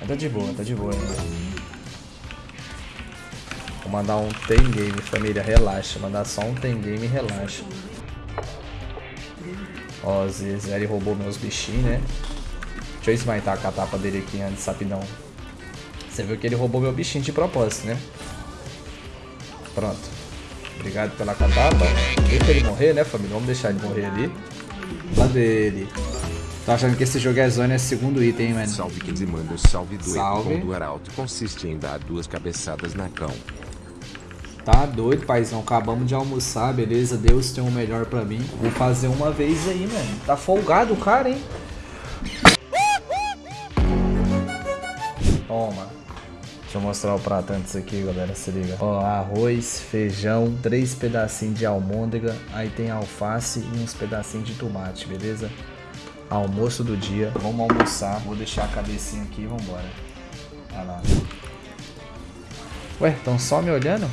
Mas tá de boa, tá de boa ainda. Vou mandar um tem game, família, relaxa. Mandar só um tem game, relaxa. Ó, o Zé roubou meus bichinhos, né? Deixa eu esmaitar com a tapa dele aqui antes, rapidão. Você viu que ele roubou meu bichinho de propósito, né? Pronto. Obrigado pela catapa. Deixa ele morrer, né, família? Vamos deixar ele morrer ali. Cadê ele? Tô achando que esse jogo é zona, é segundo item, mano. Salve que manda salve do Salve. do Arauto consiste em dar duas cabeçadas na cão. Tá doido, paizão. Acabamos de almoçar, beleza? Deus tem o melhor pra mim. Vou fazer uma vez aí, mano. Tá folgado o cara, hein? Toma. Deixa eu mostrar o prato antes aqui, galera. Se liga. Ó, arroz, feijão, três pedacinhos de almôndega. Aí tem alface e uns pedacinhos de tomate, beleza? Almoço do dia. Vamos almoçar. Vou deixar a cabecinha aqui e vambora. Olha lá. Ué, tão só me olhando?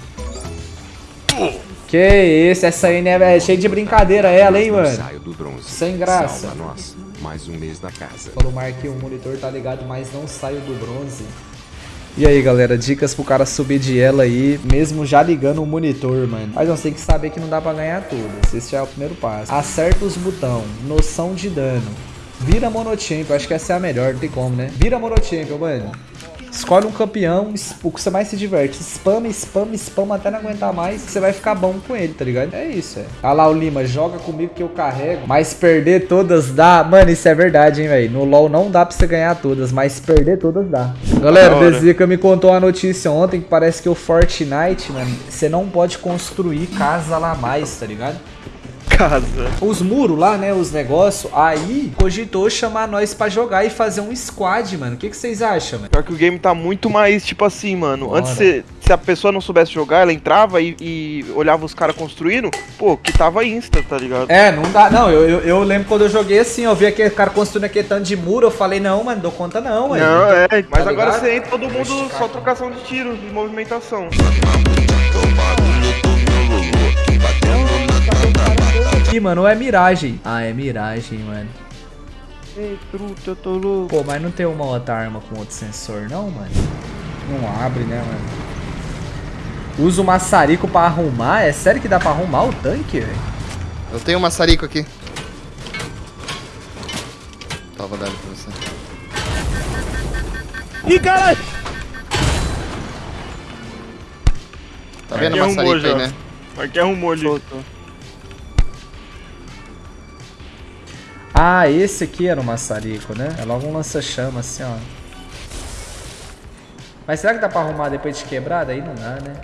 Que isso, essa aí né, é cheia de brincadeira ela, hein, mano? Saio do bronze. Sem graça. Salva nós. Mais um mês da casa. Falou Marquinhos, o monitor tá ligado, mas não saio do bronze. E aí, galera, dicas pro cara subir de ela aí, mesmo já ligando o monitor, mano. Mas você tem que saber que não dá pra ganhar tudo. Esse já é o primeiro passo. Acerta os botão, noção de dano. Vira monochampion, acho que essa é a melhor, não tem como, né? Vira monochampion, mano. Escolhe um campeão, o que você mais se diverte. Spama, spama, spama até não aguentar mais, você vai ficar bom com ele, tá ligado? É isso, é. Olha lá o Lima, joga comigo que eu carrego. Mas perder todas dá. Mano, isso é verdade, hein, velho. No LoL não dá pra você ganhar todas, mas perder todas dá. Galera, o hora. Bezica me contou uma notícia ontem que parece que o Fortnite, mano, você não pode construir casa lá mais, tá ligado? Casa. Os muros lá, né? Os negócios. Aí cogitou chamar nós pra jogar e fazer um squad, mano. O que, que vocês acham, mano? Pior que o game tá muito mais, tipo assim, mano. Bora. Antes, se, se a pessoa não soubesse jogar, ela entrava e, e olhava os caras construindo, pô, que tava insta, tá ligado? É, não dá. Não, eu, eu, eu lembro quando eu joguei assim, eu vi aquele cara construindo aquele tanto de muro, eu falei, não, mano, dou conta não, mano. Não, é, mas Tá agora ligado? você entra todo mundo só trocação de tiro e movimentação. Aqui, mano, ou é miragem? Ah, é miragem, mano. Ei, truta, eu tô louco. Pô, mas não tem uma outra arma com outro sensor, não, mano? Não abre, né, mano? Usa o maçarico pra arrumar? É sério que dá pra arrumar o tanque, velho? Eu tenho um maçarico aqui. Tava dando pra você. Ih, caralho! Tá vendo o arrumou maçarico aí, né? Aqui arrumou ali. Ah, esse aqui era o maçarico, né? É logo um lança-chama, assim, ó. Mas será que dá pra arrumar depois de quebrada? Aí não dá, né?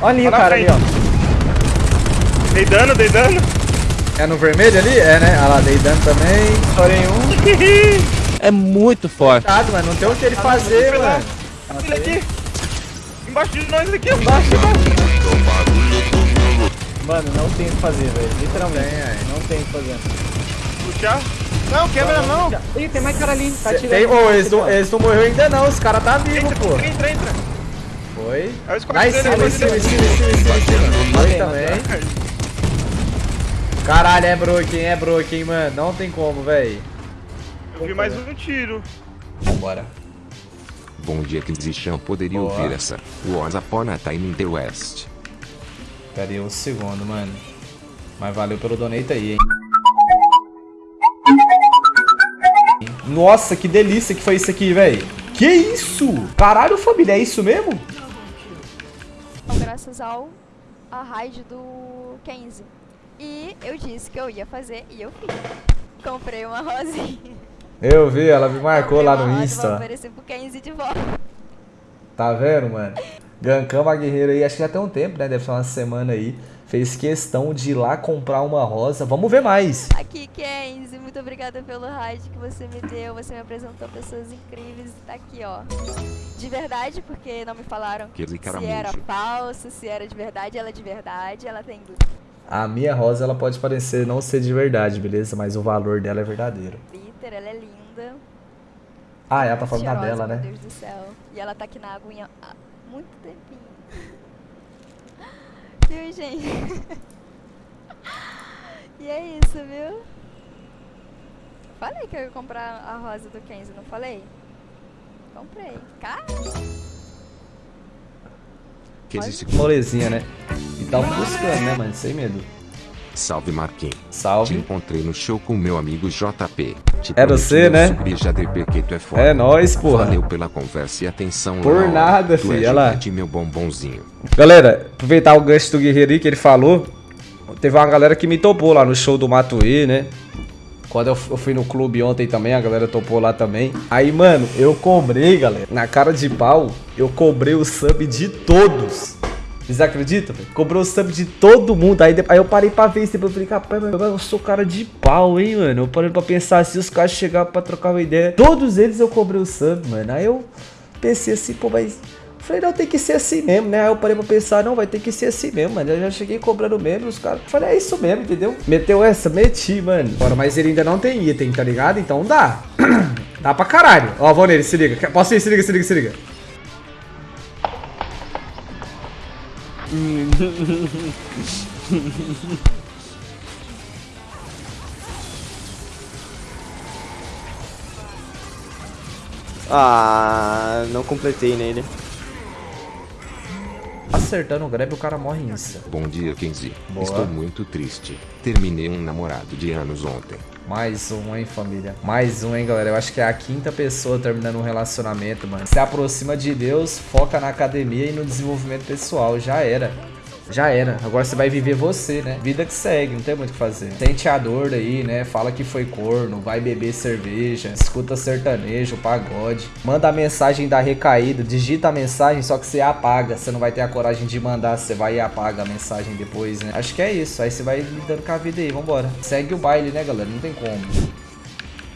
Olha ali o cara ali, ó. Dei dano, dei dano. É no vermelho ali? É, né? Ah lá, dei dano também. Estourei um. É muito forte. Cuidado, mano. Não tem o que ele fazer, vai lá. mano. Ele aqui. Embaixo de nós aqui, embaixo, embaixo. Mano, não tem o que fazer, velho. Literalmente. Não tem o que fazer. Puxar. Não, quebra não. Ih, tem mais cara ali. Tá Cê- atirando. Tem, ô, eles, não, eles não morreu ainda não, os caras tá vivo, Entra, pô. entra, entra. Foi. Lá em cima, em cima, em cima, em cima, em cima. Foi também. Caralho, é broken, é broken, mano. Não tem como, velho. Eu vi mais um tiro. Vambora. Bom dia que Zichan poderia Boa. ouvir essa. Once upon a time in the West. Pera aí um segundo, mano. Mas valeu pelo donate aí, hein. Nossa, que delícia que foi isso aqui, velho. Que isso? Caralho, família, é isso mesmo? Então, graças ao a raid do Kenzie. E eu disse que eu ia fazer e eu fiz. Comprei uma rosinha. Eu vi, ela me marcou Comprei lá no rosa Vou Insta. oferecer pro Kenzie de volta. Tá vendo, mano? Gancamos a guerreira aí, acho que já tem um tempo, né? Deve ser uma semana aí. Fez questão de ir lá comprar uma rosa. Vamos ver mais. Aqui, Kenzie, muito obrigada pelo raid que você me deu. Você me apresentou pessoas incríveis. Tá aqui, ó. De verdade, porque não me falaram se era falso, se era de verdade. Ela é de verdade, ela tem A minha rosa, ela pode parecer não ser de verdade, beleza? Mas o valor dela é verdadeiro. glitter, ela é linda. Ah, ela tá falando da dela, meu né? Deus do céu. E ela tá aqui na aguinha muito tempinho. viu, gente? e é isso, viu? Falei que eu ia comprar a rosa do Kenzie, não falei? Comprei. Cara, Que existe Molezinha, né? E tava buscando, né, mano? Sem medo. Salve Marquinhos. Te Salve. encontrei no show com meu amigo JP. Te Era você, né? já de é foda. É nóis, porra. Valeu pela conversa e atenção. Por nada, tu filho, É olha lá. gigante, meu bombonzinho. Galera, aproveitar o gancho do Guerreiro aí que ele falou. Teve uma galera que me topou lá no show do Matuê, né? Quando eu, eu fui no clube ontem também, a galera topou lá também. Aí, mano, eu cobrei, galera. Na cara de pau, eu cobrei o sub de todos. Vocês acreditam? velho? Cobrou sub de todo mundo. Aí, aí eu parei pra ver isso. Depois eu falei, rapaz, mas eu sou cara de pau, hein, mano. Eu parei pra pensar assim, os caras chegaram pra trocar uma ideia. Todos eles eu cobrei o sub, mano. Aí eu pensei assim, pô, mas. Falei, não, tem que ser assim mesmo, né? Aí eu parei pra pensar, não, vai ter que ser assim mesmo, mano. Eu já cheguei cobrando mesmo, os caras. Falei, é isso mesmo, entendeu? Meteu essa, meti, mano. Bora, mas ele ainda não tem item, tá ligado? Então dá. dá pra caralho. Ó, vou nele, se liga. Posso ir? Se liga, se liga, se liga. Ah, não completei nele. Acertando o grab, o cara morre insta. Bom dia, Kenzie. Boa. Estou muito triste. Terminei um namorado de anos ontem. Mais um, hein, família? Mais um, hein, galera? Eu acho que é a quinta pessoa terminando um relacionamento, mano. Se aproxima de Deus, foca na academia e no desenvolvimento pessoal. Já era. Já era. Agora você vai viver você, né? Vida que segue, não tem muito o que fazer. Sente a dor aí, né? Fala que foi corno, vai beber cerveja, escuta sertanejo, pagode. Manda a mensagem da recaída, digita a mensagem, só que você apaga. Você não vai ter a coragem de mandar, você vai e apaga a mensagem depois, né? Acho que é isso. Aí você vai lidando com a vida aí, vambora. Segue o baile, né, galera? Não tem como.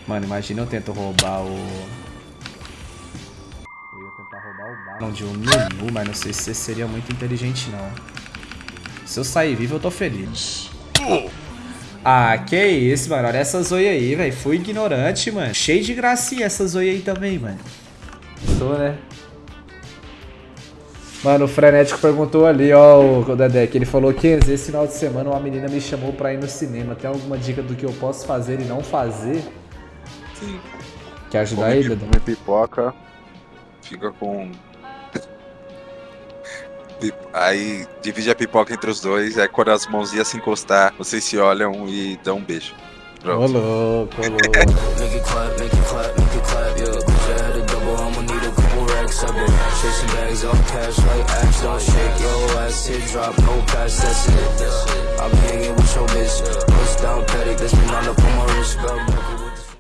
Mano, imagina eu tento roubar o. Eu ia tentar roubar o balão de um Nunu, mas não sei se seria muito inteligente, não. Se eu sair vivo, eu tô feliz. Ah, que isso, mano. Olha essa zoia aí, velho. Fui ignorante, mano. Cheio de gracinha essa zoia aí também, mano. Tô, né? Mano, o Frenético perguntou ali, ó, o Dedé, que ele falou que esse final de semana uma menina me chamou pra ir no cinema. Tem alguma dica do que eu posso fazer e não fazer? Sim. Quer ajudar Come, Dedé? come pipoca, fica com. Aí divide a pipoca entre os dois, aí quando as mãozinhas se encostar, vocês se olham e dão um beijo. Ô Pronto. louco, ô louco. Chasing bags cash like. Don't shake your ass, hit drop, no pass, that's it. Hanging with your bitch. Down that's been on up on my wrist.